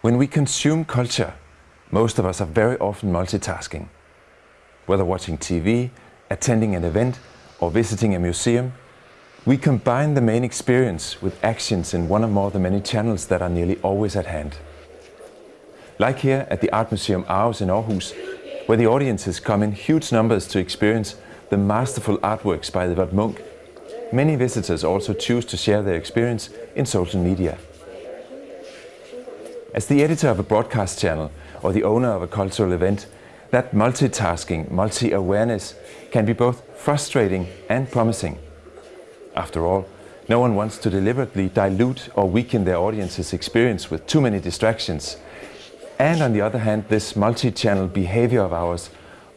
When we consume culture, most of us are very often multitasking. Whether watching TV, attending an event, or visiting a museum, we combine the main experience with actions in one or more of the many channels that are nearly always at hand. Like here at the Art Museum Aarhus in Aarhus, where the audiences come in huge numbers to experience the masterful artworks by the Edvard Munch, many visitors also choose to share their experience in social media. As the editor of a broadcast channel or the owner of a cultural event, that multitasking, multi-awareness can be both frustrating and promising. After all, no one wants to deliberately dilute or weaken their audience's experience with too many distractions. And on the other hand, this multi-channel behavior of ours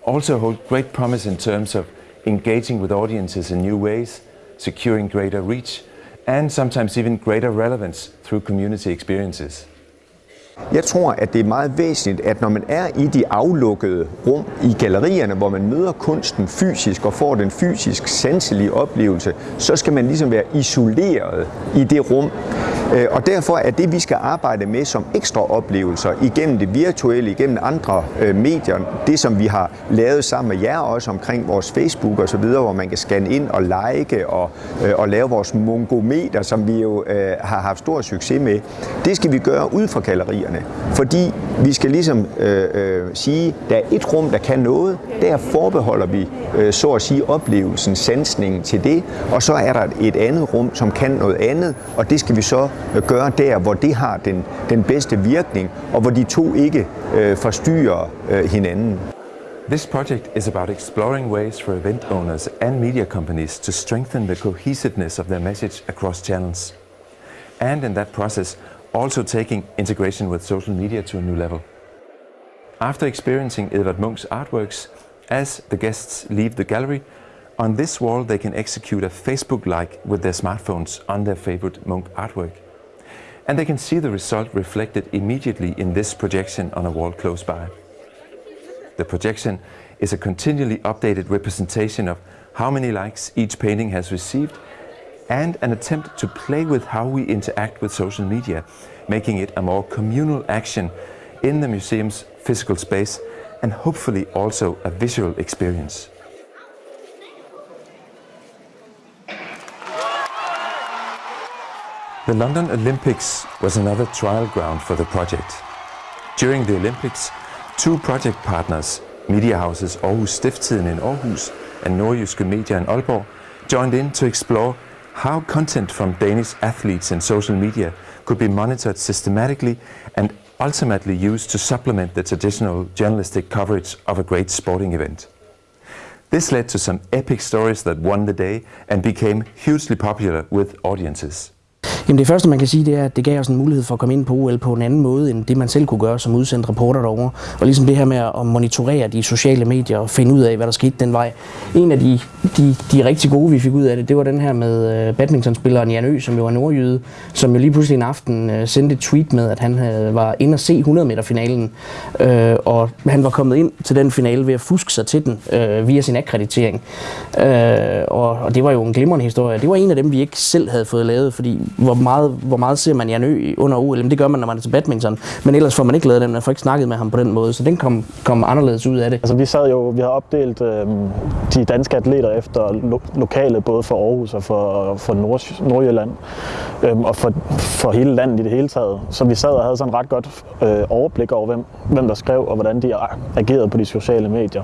also holds great promise in terms of engaging with audiences in new ways, securing greater reach, and sometimes even greater relevance through community experiences. Jeg tror, at det er meget væsentligt, at når man er i de aflukkede rum i gallerierne, hvor man møder kunsten fysisk og får den fysisk sanselige oplevelse, så skal man ligesom være isoleret i det rum. Øh, og derfor er det, vi skal arbejde med som ekstra oplevelser igennem det virtuelle, igennem andre øh, medier, det som vi har lavet sammen med jer også omkring vores Facebook og så videre, hvor man kan scanne ind og like og, øh, og lave vores mongometer, som vi jo øh, har haft stor succes med. Det skal vi gøre ud fra gallerierne, fordi vi skal ligesom øh, øh, sige, der er et rum, der kan noget, der forbeholder vi øh, så at sige oplevelsen, sansningen til det, og så er der et andet rum, som kan noget andet, og det skal vi så der, hvor det har den, den bedste virkning, og hvor de to ikke øh, forstyrrer øh, hinanden. This project is about exploring ways for event owners and media companies to strengthen the cohesiveness of their message across channels. And in that process, also taking integration with social media to a new level. After experiencing Edvard Munch's artworks, as the guests leave the gallery, on this wall they can execute a Facebook like with their smartphones on their favorite Munch artwork. And they can see the result reflected immediately in this projection on a wall close by. The projection is a continually updated representation of how many likes each painting has received and an attempt to play with how we interact with social media, making it a more communal action in the museum's physical space and hopefully also a visual experience. The London Olympics was another trial ground for the project. During the Olympics, two project partners, media houses Aarhus Stiftstiden in Aarhus and Nordjyske Media in Aalborg, joined in to explore how content from Danish athletes in social media could be monitored systematically and ultimately used to supplement the traditional journalistic coverage of a great sporting event. This led to some epic stories that won the day and became hugely popular with audiences. Jamen det første, man kan sige, det er, at det gav os en mulighed for at komme ind på OL på en anden måde, end det man selv kunne gøre som udsendt reporter derovre. Og ligesom det her med at monitorere de sociale medier og finde ud af, hvad der skete den vej. En af de, de, de rigtig gode, vi fik ud af det, det var den her med øh, badmintonspilleren Jan Ø, som jo er nordjyde, som jo lige pludselig en aften øh, sendte et tweet med, at han øh, var inde og se 100 meter finalen. Øh, og han var kommet ind til den finale ved at fuske sig til den øh, via sin akkreditering. Øh, og, og det var jo en glimrende historie. Det var en af dem, vi ikke selv havde fået lavet, fordi hvor meget, hvor meget ser man Jan Ø under OL? Det gør man, når man er til badminton. Men ellers får man ikke lavet den, man får ikke snakket med ham på den måde, så den kom, kom anderledes ud af det. Altså, vi sad jo, vi har opdelt øh, de danske atleter efter lo- lokale, både for Aarhus og for, for Nord- Nordjylland, øh, og for, for hele landet i det hele taget. Så vi sad og havde sådan ret godt øh, overblik over, hvem, hvem der skrev, og hvordan de agerede på de sociale medier.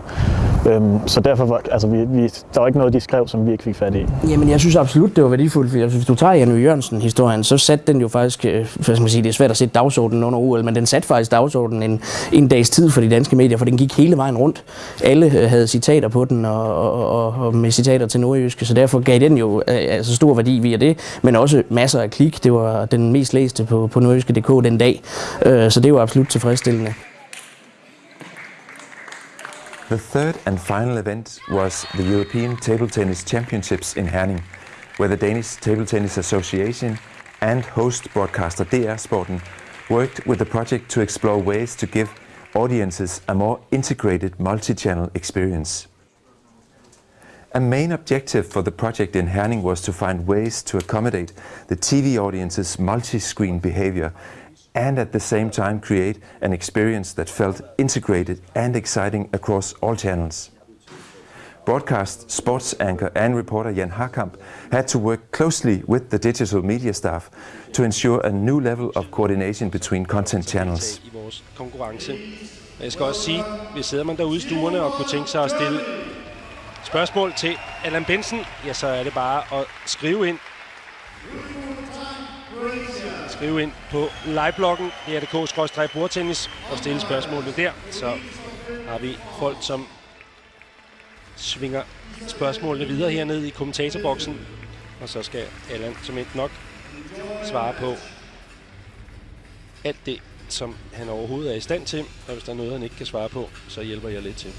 Øh, så derfor var, altså, vi, vi, der var ikke noget, de skrev, som vi ikke fik fat i. Jamen, jeg synes absolut, det var værdifuldt, For hvis du tager Jan Jørgensen historien, så satte den jo faktisk, øh, hvad skal man sige, det er svært at sætte dagsordenen under OL, men den satte faktisk dagsordenen en, en dags tid for de danske medier, for den gik hele vejen rundt. Alle øh, havde citater på den, og, og, og, og med citater til nordjyske, så derfor gav den jo øh, altså stor værdi via det, men også masser af klik. Det var den mest læste på, på nordjyske.dk den dag, øh, så det var absolut tilfredsstillende. The third and final event was the European Table Tennis Championships in Herning, where the Danish Table Tennis Association and host broadcaster DR Sporten worked with the project to explore ways to give audiences a more integrated multi-channel experience. A main objective for the project in Herning was to find ways to accommodate the TV audience's multi-screen behavior and at the same time create an experience that felt integrated and exciting across all channels. Broadcast sports anchor and reporter Jan Harkamp had to work closely with the digital media staff to ensure a new level of coordination between content channels. Jeg skal også sige, sidder man derude i stuerne og kunne tænke sig at stille spørgsmål til Allan ja, så er det bare at skrive ind. Skrive ind på livebloggen, drdk-bordtennis, og stille spørgsmålene der. Så har vi folk, som svinger spørgsmålene videre hernede i kommentatorboksen. Og så skal Allan som ikke nok svare på alt det, som han overhovedet er i stand til. Og hvis der er noget, han ikke kan svare på, så hjælper jeg lidt til.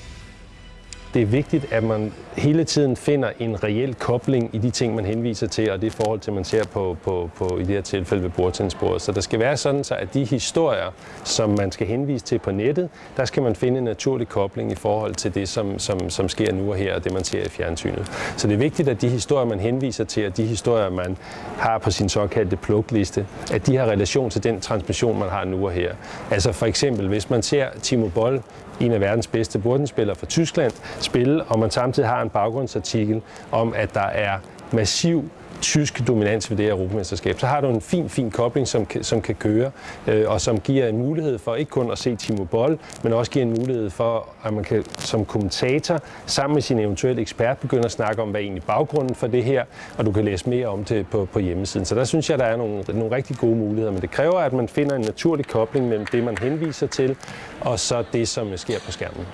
Det er vigtigt, at man hele tiden finder en reel kobling i de ting, man henviser til, og det forhold til, man ser på, på, på i det her tilfælde ved bordtennisbordet. Så der skal være sådan, så at de historier, som man skal henvise til på nettet, der skal man finde en naturlig kobling i forhold til det, som, som, som sker nu og her, og det, man ser i fjernsynet. Så det er vigtigt, at de historier, man henviser til, og de historier, man har på sin såkaldte plugliste, at de har relation til den transmission, man har nu og her. Altså for eksempel, hvis man ser Timo Boll en af verdens bedste bordenspillere fra Tyskland, spille, og man samtidig har en baggrundsartikel om, at der er massiv tysk dominans ved det her europamesterskab, så har du en fin, fin kobling, som, som kan køre, øh, og som giver en mulighed for ikke kun at se Timo Boll, men også giver en mulighed for, at man kan som kommentator sammen med sin eventuelle ekspert begynde at snakke om, hvad er egentlig baggrunden for det her, og du kan læse mere om det på, på hjemmesiden. Så der synes jeg, der er nogle, nogle rigtig gode muligheder, men det kræver, at man finder en naturlig kobling mellem det, man henviser til, og så det, som sker på skærmen.